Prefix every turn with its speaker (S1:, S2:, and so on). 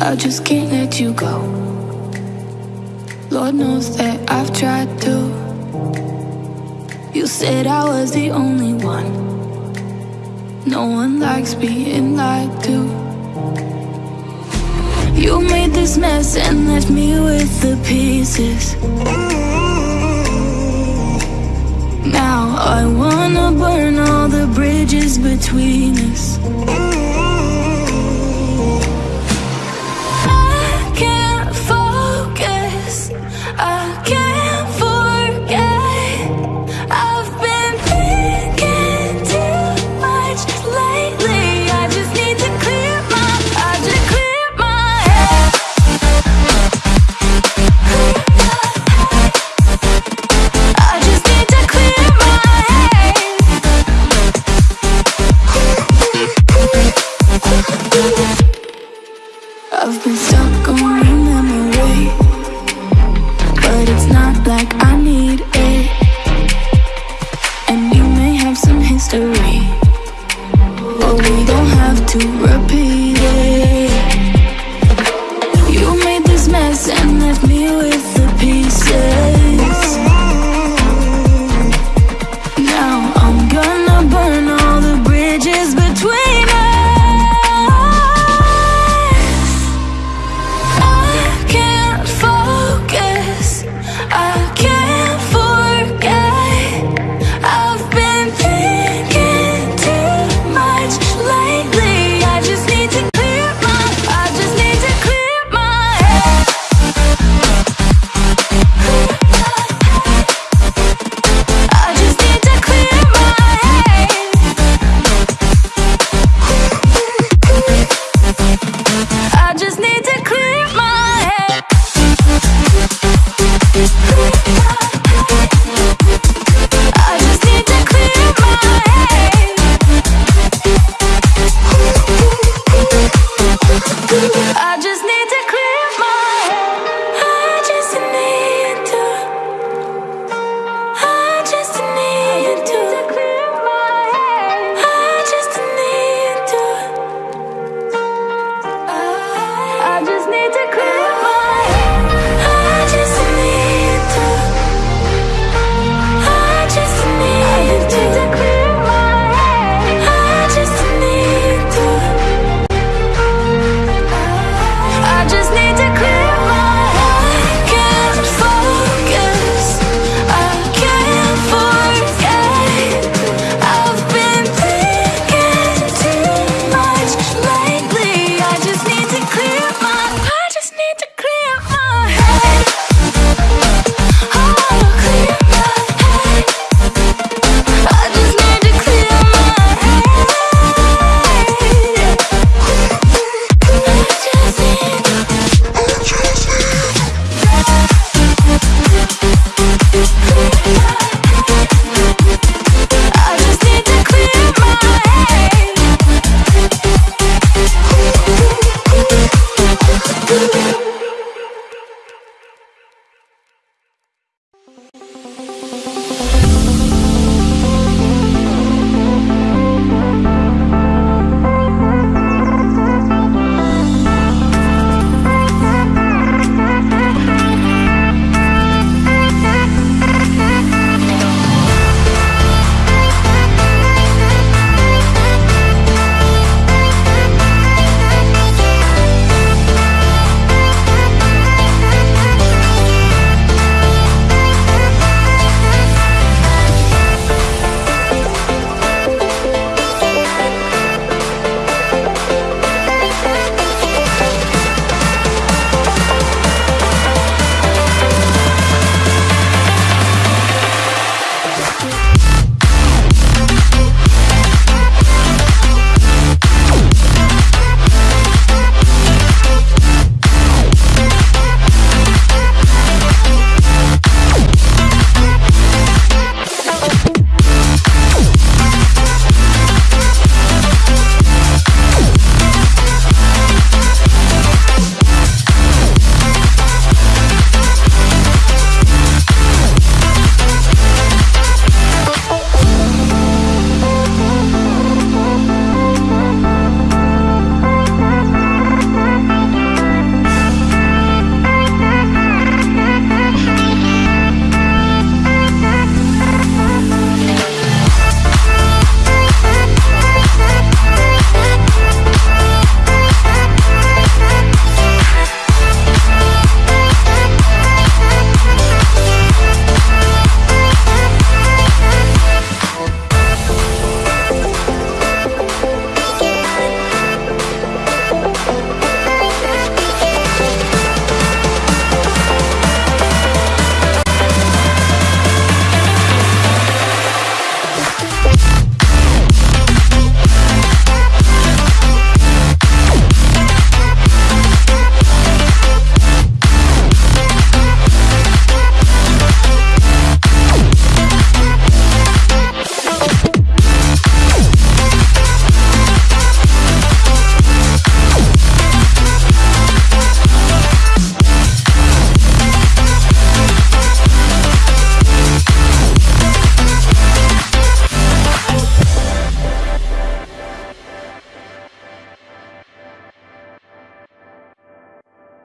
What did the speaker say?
S1: I just can't let you go. Lord knows that I've tried to. You said I was the only one. No one likes being lied to. You made this mess and left me with the pieces. Now I wanna burn all the bridges between us. I've been stuck on your memory, but it's not like I need